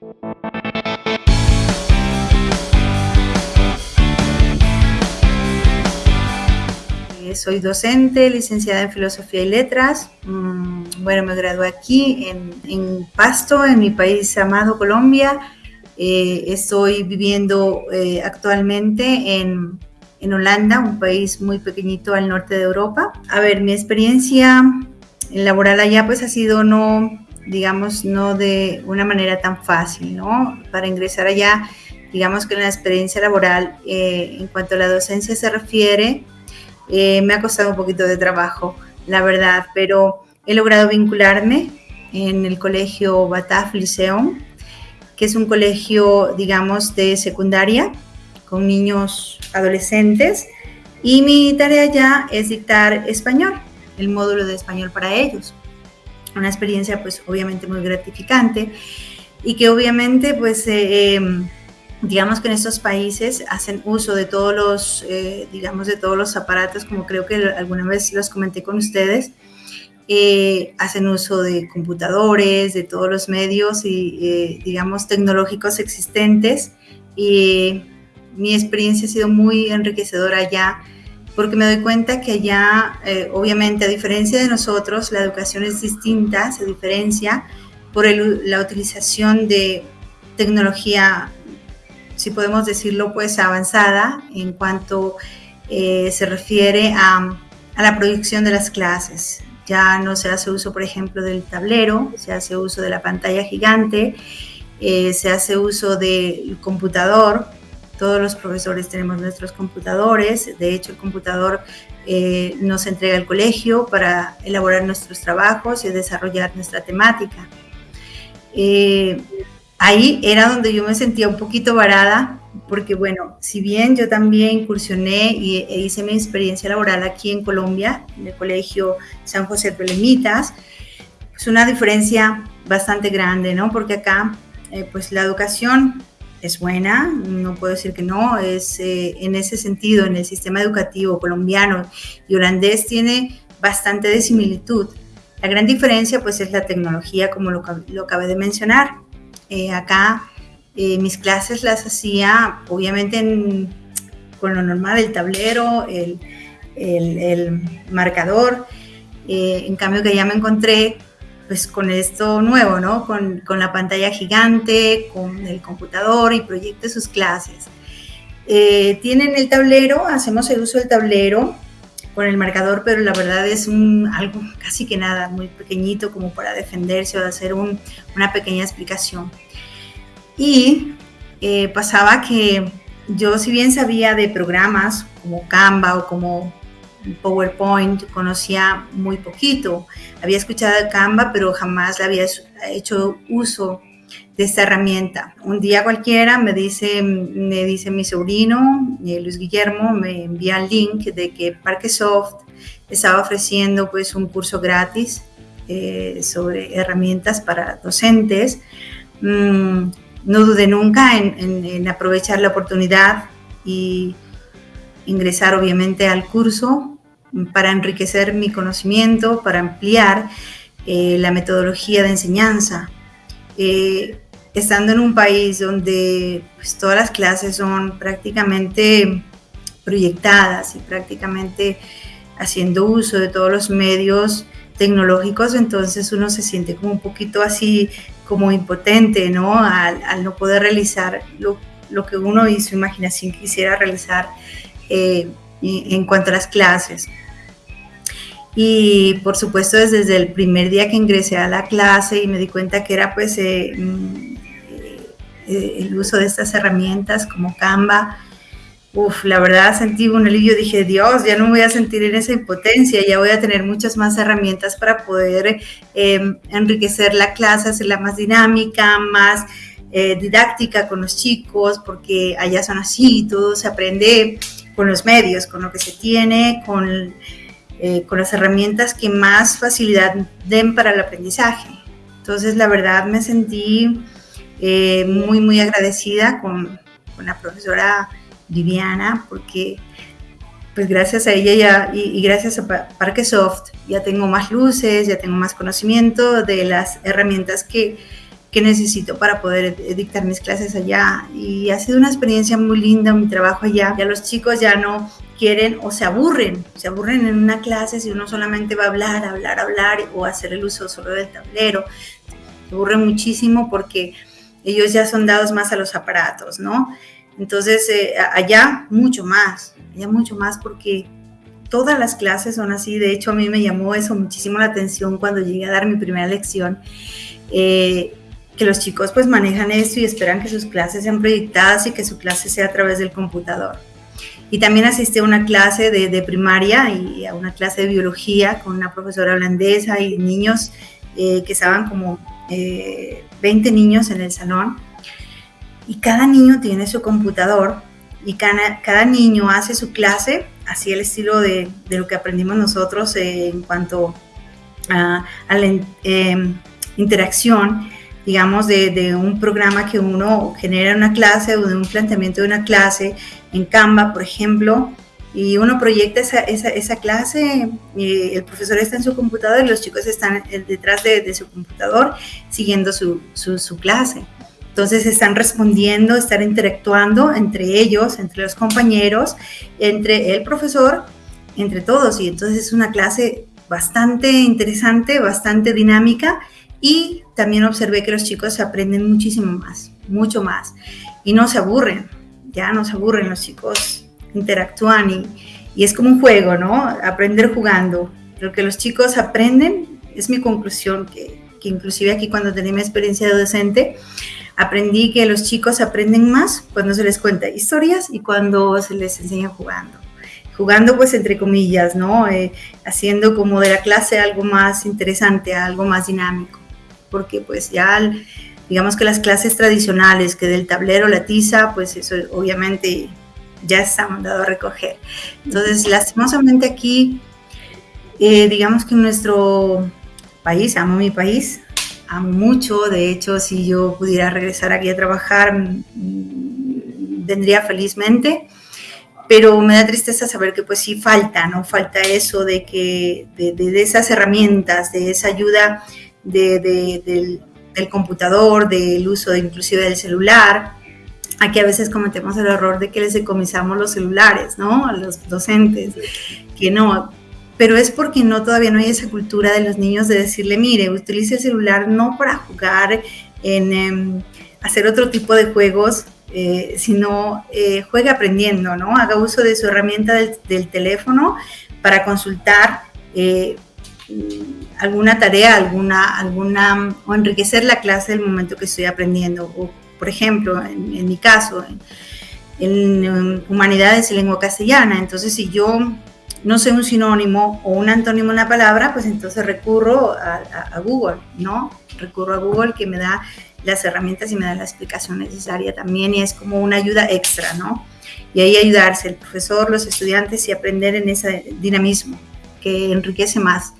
Eh, soy docente, licenciada en Filosofía y Letras. Mm, bueno, me gradué aquí en, Pasto, en mi país amado Colombia. Eh, estoy viviendo eh, actualmente en, en, Holanda, un país muy pequeñito al norte de Europa. A ver, mi experiencia laboral allá pues ha sido no, digamos, no de una manera tan fácil, ¿no? Para ingresar allá, digamos que la experiencia laboral en cuanto a la docencia se refiere, eh, me ha costado un poquito de trabajo, la verdad, pero he logrado vincularme en el colegio Bataf Liceum, que es un colegio, digamos, de secundaria con niños adolescentes. Y mi tarea ya es dictar español, el módulo de español para ellos. Una experiencia, pues, obviamente muy gratificante y que obviamente, pues, eh, em, digamos que en estos países hacen uso de todos los, eh, digamos, de todos los aparatos, como creo que alguna vez los comenté con ustedes, eh, hacen uso de computadores, de todos los medios y, eh, digamos, tecnológicos existentes. Y mi experiencia ha sido muy enriquecedora allá, porque me doy cuenta que allá, obviamente, a diferencia de nosotros, la educación es distinta, se diferencia por la utilización de tecnología si podemos decirlo, pues avanzada en cuanto eh, se refiere a, la proyección de las clases. Ya no se hace uso, por ejemplo, del tablero, se hace uso de la pantalla gigante, eh, se hace uso del computador. Todos los profesores tenemos nuestros computadores. De hecho, el computador eh, nos entrega el colegio para elaborar nuestros trabajos y desarrollar nuestra temática ahí era donde yo me sentía un poquito varada, porque bueno, si bien yo también incursioné y, e hice mi experiencia laboral aquí en Colombia, en el Colegio San José de Lemitas, es una diferencia bastante grande, ¿no? Porque acá, eh, pues la educación es buena, no puedo decir que no, es eh, en ese sentido, en el sistema educativo colombiano y holandés tiene bastante de similitud. La gran diferencia pues es la tecnología, como lo, lo acabé de mencionar. Eh, acá eh, mis clases las hacía obviamente con lo normal, el tablero, el, marcador. Eh, en cambio que ya me encontré pues con esto nuevo, ¿no? Con, la pantalla gigante, con el computador y proyecte sus clases. tienen el tablero, hacemos el uso del tablero con el marcador, pero la verdad es un, algo casi que nada, muy pequeñito como para defenderse o hacer una pequeña explicación. Y eh, pasaba que yo si bien sabía de programas como Canva o como PowerPoint, conocía muy poquito. Había escuchado Canva, pero jamás le había hecho uso de esta herramienta. Un día cualquiera me dice, me dice mi sobrino, eh, Luis Guillermo, me envía el link de que Parquesoft estaba ofreciendo pues un curso gratis eh, sobre herramientas para docentes. Mm, no dudé nunca en, aprovechar la oportunidad y ingresar obviamente al curso para enriquecer mi conocimiento, para ampliar eh, la metodología de enseñanza estando en un país donde pues, todas las clases son prácticamente proyectadas y prácticamente haciendo uso de todos los medios tecnológicos, entonces uno se siente como un poquito así como impotente, ¿no? Al, no poder realizar lo, que uno y su imaginación quisiera realizar eh, en cuanto a las clases. Y por supuesto desde el primer día que ingresé a la clase y me di cuenta que era pues eh, mm, eh, el uso de estas herramientas como Canva, Uf, la verdad sentí un alivio, dije, Dios, ya no voy a sentir en esa impotencia, ya voy a tener muchas más herramientas para poder em, enriquecer la clase, hacerla más dinámica, más eh, didáctica con los chicos, porque allá son así, todo se aprende con los medios, con lo que se tiene, con, eh, con las herramientas que más facilidad den para el aprendizaje. Entonces, la verdad me sentí eh, muy, muy agradecida con, con, la profesora Viviana, porque pues gracias a ella ya, y, gracias a Parquesoft ya tengo más luces, ya tengo más conocimiento de las herramientas que, qué necesito para poder dictar mis clases allá. Y ha sido una experiencia muy linda mi trabajo allá. Ya los chicos ya no quieren o se aburren, se aburren en una clase si uno solamente va a hablar, hablar, hablar o hacer el uso solo del tablero. Se aburren muchísimo porque ellos ya son dados más a los aparatos, ¿no? Entonces, eh, allá mucho más, allá mucho más porque todas las clases son así. De hecho, a mí me llamó eso muchísimo la atención cuando llegué a dar mi primera lección. Eh, que los chicos pues manejan esto y esperan que sus clases sean proyectadas y que su clase sea a través del computador. Y también asistí a una clase de, primaria y a una clase de biología con una profesora holandesa y niños eh, que estaban como 20 eh, niños en el salón. Y cada niño tiene su computador y cada, niño hace su clase así el estilo de, de lo que aprendimos nosotros en cuanto a, la em, interacción digamos, de, de, un programa que uno genera en una clase o de un planteamiento de una clase en Canva, por ejemplo, y uno proyecta esa, esa, esa clase, y el profesor está en su computador y los chicos están detrás de, de su computador siguiendo su, su, su, clase. Entonces están respondiendo, están interactuando entre ellos, entre los compañeros, entre el profesor, entre todos. Y entonces es una clase bastante interesante, bastante dinámica y también observé que los chicos aprenden muchísimo más, mucho más. Y no se aburren, ya no se aburren, los chicos interactúan y, y es como un juego, ¿no? Aprender jugando. Lo que los chicos aprenden es mi conclusión, que, que inclusive aquí cuando tenía mi experiencia de docente, aprendí que los chicos aprenden más cuando se les cuenta historias y cuando se les enseña jugando. Jugando pues entre comillas, ¿no? Eh, haciendo como de la clase algo más interesante, algo más dinámico porque pues ya digamos que las clases tradicionales, que del tablero la tiza, pues eso obviamente ya está mandado a recoger. Entonces, lastimosamente aquí, eh, digamos que en nuestro país, amo mi país, amo mucho, de hecho, si yo pudiera regresar aquí a trabajar, mm, vendría felizmente, pero me da tristeza saber que pues sí falta, ¿no? Falta eso de que, de, de esas herramientas, de esa ayuda del, computador, del uso de, inclusive del celular. Aquí a veces cometemos el error de que les decomisamos los celulares, ¿no? A los docentes, que no, pero es porque no todavía no hay esa cultura de los niños de decirle, mire, utilice el celular no para jugar en em, hacer otro tipo de juegos, eh, sino eh, juegue aprendiendo, ¿no? Haga uso de su herramienta del, teléfono para consultar eh, alguna tarea, alguna, alguna, o enriquecer la clase del momento que estoy aprendiendo. O, por ejemplo, en, mi caso, en, humanidades y lengua castellana, entonces si yo no sé un sinónimo o un antónimo en la palabra, pues entonces recurro a, Google, ¿no? Recurro a Google que me da las herramientas y me da la explicación necesaria también y es como una ayuda extra, ¿no? Y ahí ayudarse el profesor, los estudiantes y aprender en ese dinamismo que enriquece más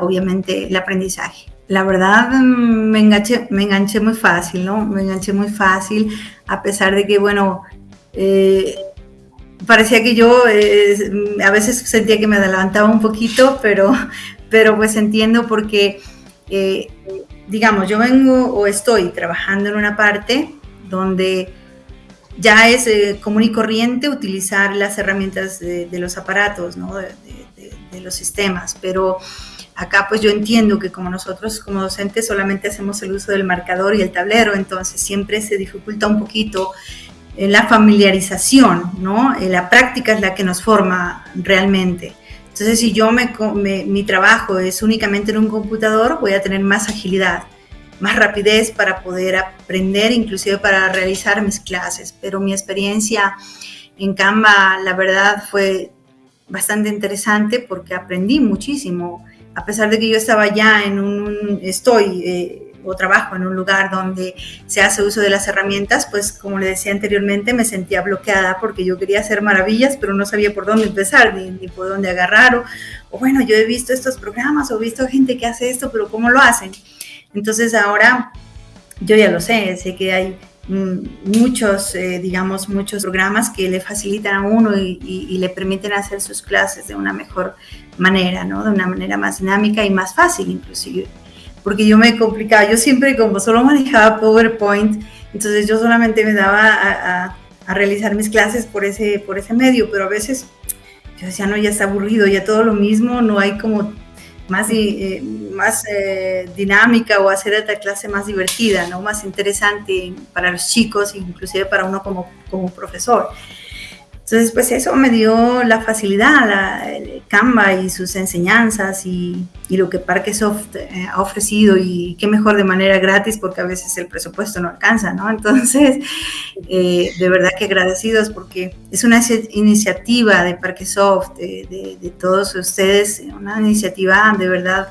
obviamente el aprendizaje. La verdad mm, me enganché, me enganché muy fácil, ¿no? Me enganché muy fácil, a pesar de que, bueno, eh, parecía que yo eh, a veces sentía que me adelantaba un poquito, pero, pero pues entiendo porque, eh, digamos, yo vengo o estoy trabajando en una parte donde ya es común y corriente utilizar las herramientas de, los aparatos, ¿no? de los sistemas, pero Acá pues yo entiendo que como nosotros como docentes solamente hacemos el uso del marcador y el tablero, entonces siempre se dificulta un poquito eh, la familiarización, ¿no? Eh, la práctica es la que nos forma realmente. Entonces si yo mi trabajo es únicamente en un computador, voy a tener más agilidad, más rapidez para poder aprender, inclusive para realizar mis clases. Pero mi experiencia en Canva, la verdad, fue bastante interesante porque aprendí muchísimo a pesar de que yo estaba ya en un, estoy eh, o trabajo en un lugar donde se hace uso de las herramientas, pues como le decía anteriormente, me sentía bloqueada porque yo quería hacer maravillas, pero no sabía por dónde empezar, ni, por dónde agarrar, o, bueno, yo he visto estos programas, o he visto gente que hace esto, pero ¿cómo lo hacen? Entonces ahora yo ya lo sé, sé que hay muchos, eh, digamos, muchos programas que le facilitan a uno y, y, le permiten hacer sus clases de una mejor manera, ¿no? De una manera más dinámica y más fácil inclusive. porque yo me complicaba, yo siempre como solo manejaba PowerPoint, entonces yo solamente me daba a, realizar mis clases por ese, por ese medio, pero a veces yo decía, no, ya está aburrido, ya todo lo mismo, no hay como más, eh, más eh, dinámica o hacer esta clase más divertida, ¿no? más interesante para los chicos, inclusive para uno como, como profesor. Entonces, pues eso me dio la facilidad, la, el Canva y sus enseñanzas y, y lo que Parquesoft eh, ha ofrecido y qué mejor de manera gratis porque a veces el presupuesto no alcanza, ¿no? Entonces, eh, de verdad que agradecidos porque es una iniciativa de Parquesoft, de, de, de todos ustedes, una iniciativa de verdad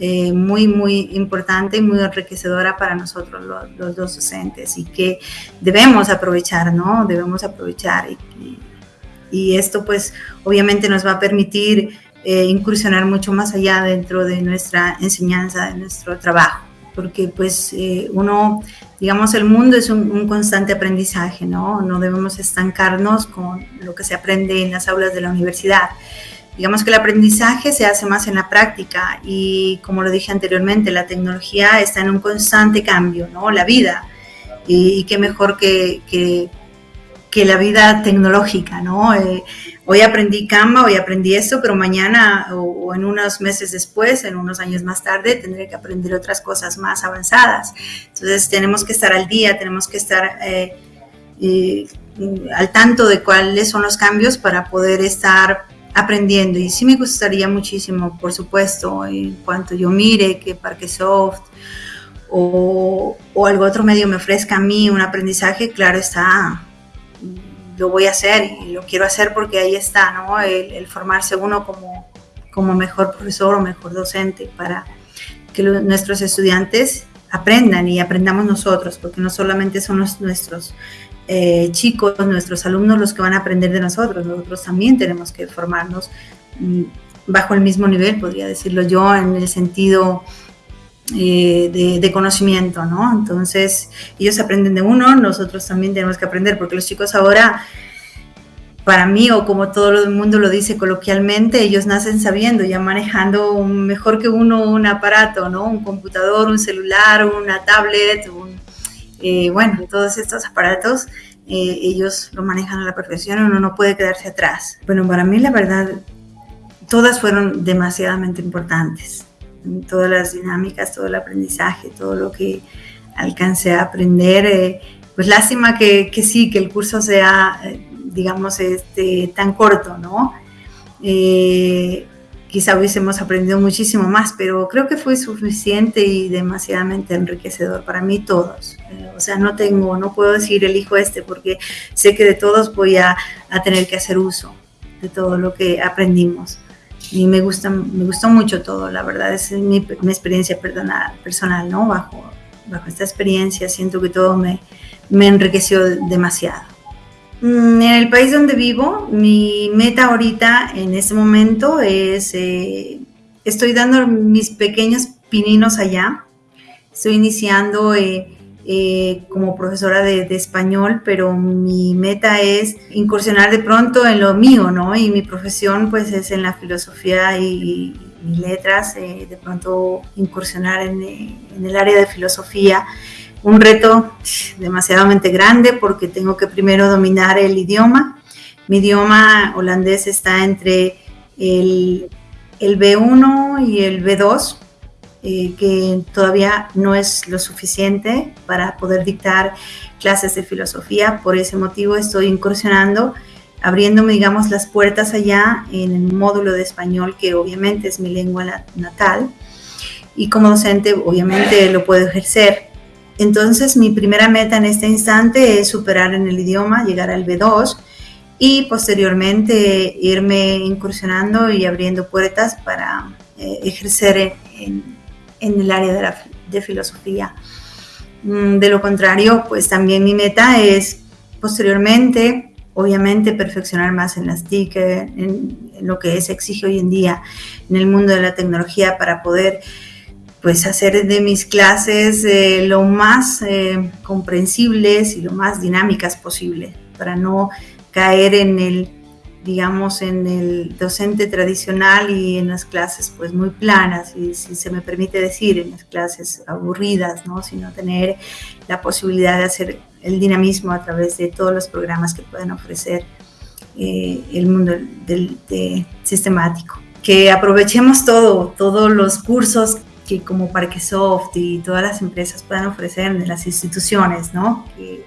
eh, muy, muy importante y muy enriquecedora para nosotros los, dos docentes y que debemos aprovechar, ¿no? Debemos aprovechar y, y, esto pues obviamente nos va a permitir eh, incursionar mucho más allá dentro de nuestra enseñanza, de nuestro trabajo, porque pues eh, uno, digamos, el mundo es un, un, constante aprendizaje, ¿no? No debemos estancarnos con lo que se aprende en las aulas de la universidad Digamos que el aprendizaje se hace más en la práctica y como lo dije anteriormente, la tecnología está en un constante cambio, ¿no? La vida. Y, qué mejor que, que, que, la vida tecnológica, ¿no? Eh, hoy aprendí Canva, hoy aprendí esto, pero mañana o, en unos meses después, en unos años más tarde, tendré que aprender otras cosas más avanzadas. Entonces tenemos que estar al día, tenemos que estar... Eh, eh, al tanto de cuáles son los cambios para poder estar aprendiendo. Y sí me gustaría muchísimo, por supuesto, en cuanto yo mire que Parquesoft o, o algún otro medio me ofrezca a mí un aprendizaje, claro está, lo voy a hacer y lo quiero hacer porque ahí está, ¿no? El, formarse uno como, como mejor profesor o mejor docente para que nuestros estudiantes aprendan y aprendamos nosotros, porque no solamente son los, nuestros eh, chicos, nuestros alumnos, los que van a aprender de nosotros. Nosotros también tenemos que formarnos mm, bajo el mismo nivel, podría decirlo yo, en el sentido eh, de, conocimiento, ¿no? Entonces, ellos aprenden de uno, nosotros también tenemos que aprender, porque los chicos ahora, para mí, o como todo el mundo lo dice coloquialmente, ellos nacen sabiendo, ya manejando mejor que uno un aparato, ¿no? Un computador, un celular, una tablet, un eh, bueno, todos estos aparatos eh, ellos lo manejan a la perfección uno no puede quedarse atrás. Bueno, para mí la verdad, todas fueron demasiadamente importantes. Todas las dinámicas, todo el aprendizaje, todo lo que alcancé a aprender. Eh, pues lástima que, que, sí, que el curso sea, digamos, este, tan corto, ¿no? Quizá hubiésemos aprendido muchísimo más, pero creo que fue suficiente y demasiadamente enriquecedor para mí todos. Eh, o sea, no tengo, no puedo decir elijo este porque sé que de todos voy a, a tener que hacer uso de todo lo que aprendimos. Y me gusta, me gustó mucho todo, la verdad, es mi, mi experiencia personal, personal, ¿no? Bajo, bajo esta experiencia siento que todo me, me enriqueció demasiado. Mm, en el país donde vivo, mi meta ahorita, en este momento, es, eh, estoy dando mis pequeños pininos allá. Estoy iniciando eh, eh, como profesora de, español, pero mi meta es incursionar de pronto en lo mío, ¿no? Y mi profesión pues es en la filosofía y, letras, de pronto incursionar en el área de filosofía un reto demasiadamente grande porque tengo que primero dominar el idioma. Mi idioma holandés está entre el, el B1 y el B2, eh, que todavía no es lo suficiente para poder dictar clases de filosofía. Por ese motivo estoy incursionando, abriéndome, digamos, las puertas allá en el módulo de español, que obviamente es mi lengua natal. Y como docente, obviamente lo puedo ejercer entonces, mi primera meta en este instante es superar en el idioma, llegar al B2 y posteriormente irme incursionando y abriendo puertas para eh, ejercer en, el área de, filosofía. Mm, de lo contrario, pues también mi meta es posteriormente, obviamente, perfeccionar más en las TIC, en, en lo que se exige hoy en día en el mundo de la tecnología para poder pues hacer de mis clases eh, lo más eh, comprensibles y lo más dinámicas posible, para no caer en el, digamos, en el docente tradicional y en las clases pues muy planas, y si se me permite decir, en las clases aburridas, ¿no? Sino tener la posibilidad de hacer el dinamismo a través de todos los programas que pueden ofrecer eh, el mundo del, sistemático. Que aprovechemos todo, todos los cursos que como Parquesoft y todas las empresas puedan ofrecer en las instituciones, ¿no? Que,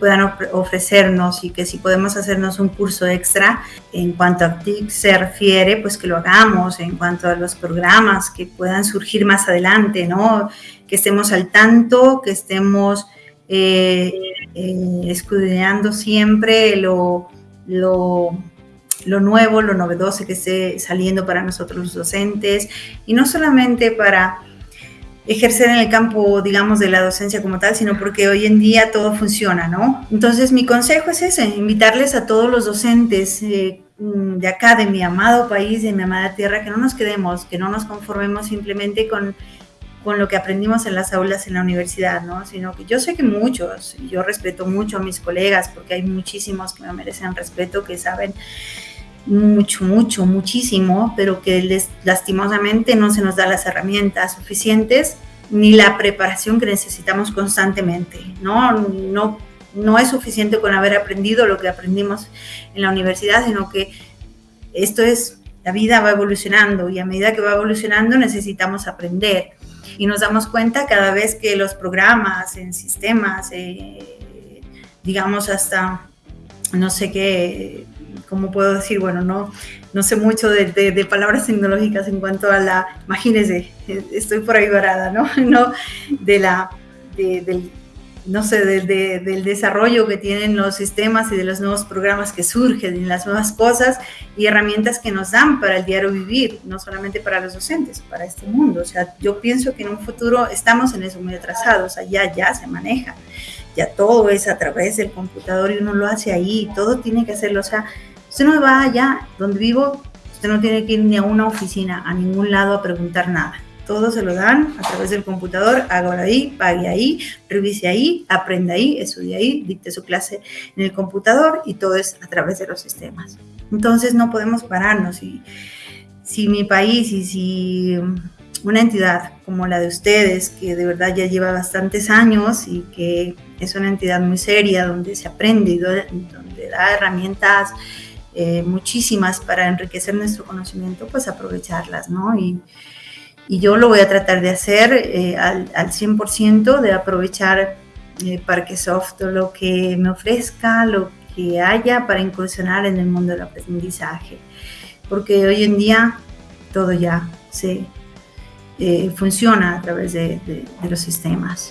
puedan ofrecernos y que si podemos hacernos un curso extra en cuanto a TIC se refiere, pues que lo hagamos, en cuanto a los programas que puedan surgir más adelante, ¿no? Que estemos al tanto, que estemos eh, eh, escudriñando siempre lo, lo, lo nuevo, lo novedoso que esté saliendo para nosotros los docentes y no solamente para ejercer en el campo, digamos, de la docencia como tal, sino porque hoy en día todo funciona, ¿no? Entonces, mi consejo es ese, invitarles a todos los docentes eh, mm, de acá, de mi amado país, de mi amada tierra, que no nos quedemos, que no nos conformemos simplemente con, con lo que aprendimos en las aulas en la universidad, ¿no? Sino que yo sé que muchos, yo respeto mucho a mis colegas, porque hay muchísimos que me merecen respeto, que saben mucho, mucho, muchísimo, pero que lastimosamente no se nos da las herramientas suficientes ni la preparación que necesitamos constantemente. No, no, no es suficiente con haber aprendido lo que aprendimos en la universidad, sino que esto es, la vida va evolucionando y a medida que va evolucionando necesitamos aprender. Y nos damos cuenta cada vez que los programas en sistemas, eh, digamos hasta, no sé qué, ¿cómo puedo decir? Bueno, no, no sé mucho de, palabras tecnológicas en cuanto a la, imagínense, estoy por ahí varada, ¿no? no de la, del, no sé, del desarrollo que tienen los sistemas y de los nuevos programas que surgen y las nuevas cosas y herramientas que nos dan para el diario vivir, no solamente para los docentes, para este mundo. O sea, yo pienso que en un futuro estamos en eso muy atrasados, allá ya se maneja ya todo es a través del computador y uno lo hace ahí, todo tiene que hacerlo, o sea, usted no va allá donde vivo, usted no tiene que ir ni a una oficina, a ningún lado a preguntar nada. Todo se lo dan a través del computador, haga ahí, pague ahí, revise ahí, aprenda ahí, estudie ahí, dicte su clase en el computador y todo es a través de los sistemas. Entonces no podemos pararnos y si mi país y si una entidad como la de ustedes, que de verdad ya lleva bastantes años y que es una entidad muy seria, donde se aprende y donde da herramientas eh, muchísimas para enriquecer nuestro conocimiento, pues aprovecharlas, ¿no? Y, yo lo voy a tratar de hacer eh, al, al, 100%, de aprovechar eh, Parquesoft lo que me ofrezca, lo que haya para incursionar en el mundo del aprendizaje. Porque hoy en día todo ya se eh, funciona a través de los sistemas.